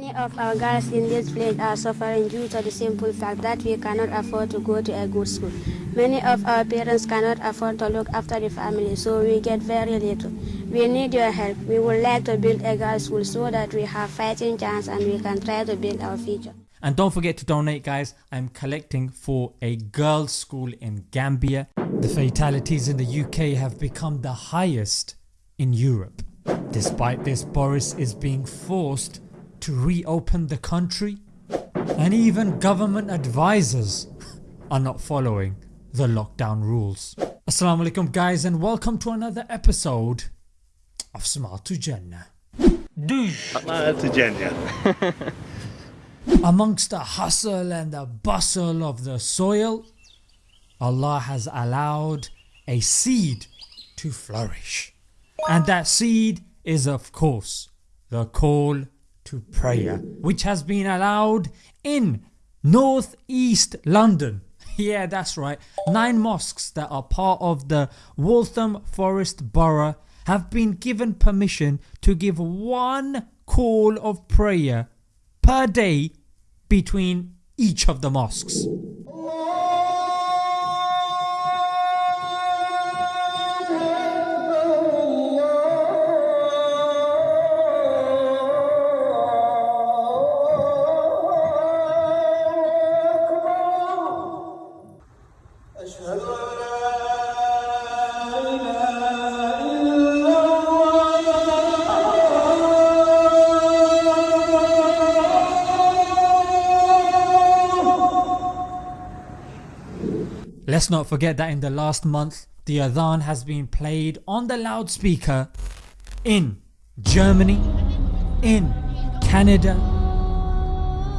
Many of our girls in this village are suffering due to the simple fact that we cannot afford to go to a good school. Many of our parents cannot afford to look after the family, so we get very little. We need your help. We would like to build a girls' school so that we have fighting chance and we can try to build our future. And don't forget to donate guys, I'm collecting for a girls school in Gambia. The fatalities in the UK have become the highest in Europe. Despite this Boris is being forced to reopen the country and even government advisors are not following the lockdown rules. Assalamu alaikum guys and welcome to another episode of Smart to Jannah. to Jannah. Amongst the hustle and the bustle of the soil, Allah has allowed a seed to flourish. And that seed is of course the call to prayer which has been allowed in North East London. Yeah that's right, 9 mosques that are part of the Waltham Forest Borough have been given permission to give one call of prayer per day between each of the mosques. Let's not forget that in the last month the adhan has been played on the loudspeaker in Germany, in Canada,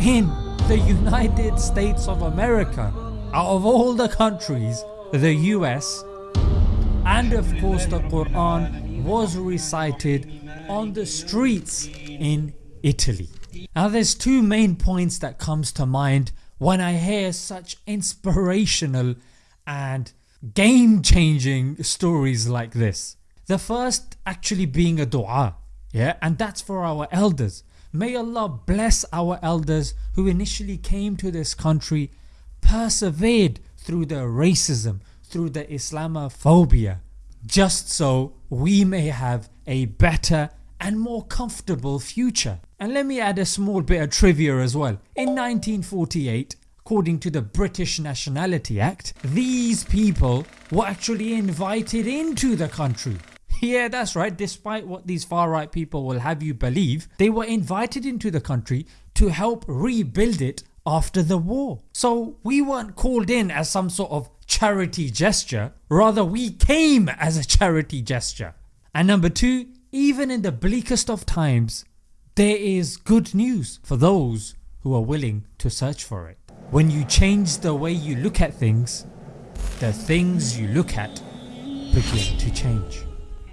in the United States of America, out of all the countries, the US and of course the Quran was recited on the streets in Italy. Now there's two main points that comes to mind when I hear such inspirational and game changing stories like this. The first actually being a dua yeah, and that's for our elders. May Allah bless our elders who initially came to this country, persevered through the racism, through the Islamophobia, just so we may have a better and more comfortable future. And let me add a small bit of trivia as well. In 1948 according to the British Nationality Act, these people were actually invited into the country. Yeah that's right despite what these far right people will have you believe, they were invited into the country to help rebuild it after the war. So we weren't called in as some sort of charity gesture, rather we came as a charity gesture. And number 2 even in the bleakest of times there is good news for those who are willing to search for it. When you change the way you look at things, the things you look at begin to change.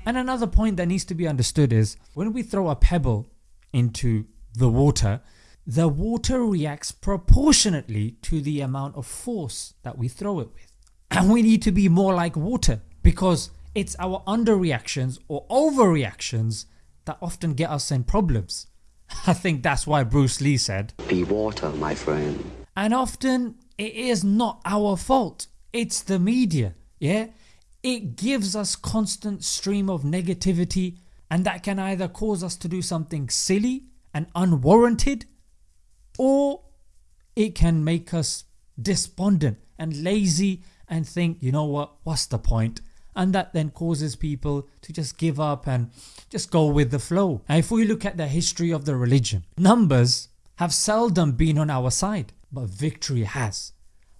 And another point that needs to be understood is when we throw a pebble into the water, the water reacts proportionately to the amount of force that we throw it with. And we need to be more like water because it's our underreactions or overreactions that often get us in problems. I think that's why Bruce Lee said, Be water my friend. And often it is not our fault, it's the media yeah. It gives us constant stream of negativity and that can either cause us to do something silly and unwarranted or it can make us despondent and lazy and think you know what what's the point? point and that then causes people to just give up and just go with the flow. And if we look at the history of the religion, numbers have seldom been on our side but victory has.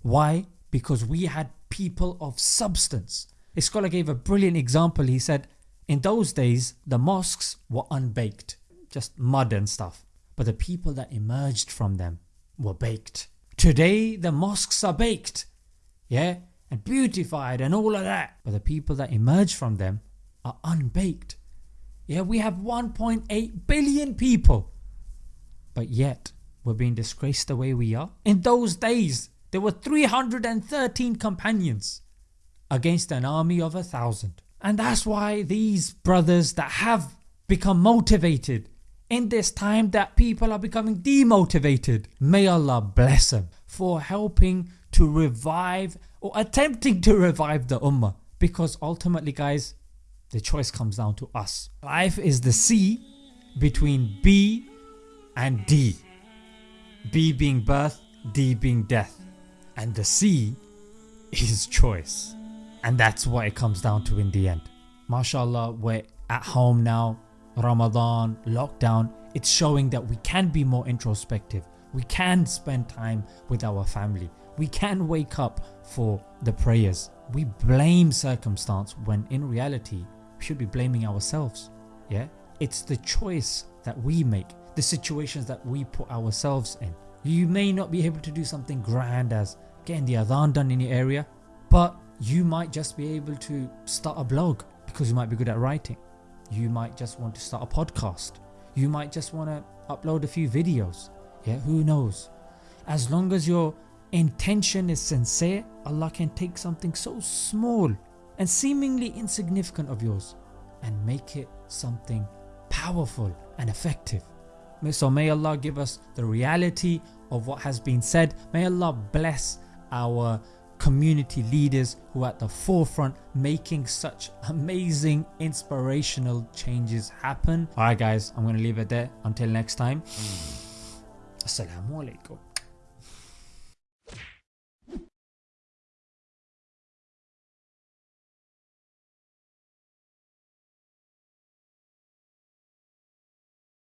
Why? Because we had people of substance. A scholar gave a brilliant example he said in those days the mosques were unbaked, just mud and stuff but the people that emerged from them were baked. Today the mosques are baked yeah and beautified and all of that but the people that emerge from them are unbaked. Yeah we have 1.8 billion people but yet we're being disgraced the way we are. In those days there were 313 companions against an army of a thousand and that's why these brothers that have become motivated in this time that people are becoming demotivated. May Allah bless them for helping to revive or attempting to revive the ummah because ultimately guys the choice comes down to us. Life is the C between B and D. B being birth, D being death. And the C is choice. And that's what it comes down to in the end. MashaAllah we're at home now, Ramadan, lockdown, it's showing that we can be more introspective, we can spend time with our family, we can wake up for the prayers. We blame circumstance when in reality we should be blaming ourselves. Yeah, It's the choice that we make, the situations that we put ourselves in. You may not be able to do something grand as getting the adhan done in your area but you might just be able to start a blog because you might be good at writing. You might just want to start a podcast. You might just want to upload a few videos. Yeah, who knows? As long as your intention is sincere, Allah can take something so small and seemingly insignificant of yours and make it something powerful and effective. So may Allah give us the reality of what has been said. May Allah bless our community leaders who are at the forefront making such amazing inspirational changes happen. Alright guys, I'm going to leave it there. Until next time. Hmm. Assalamu alaikum.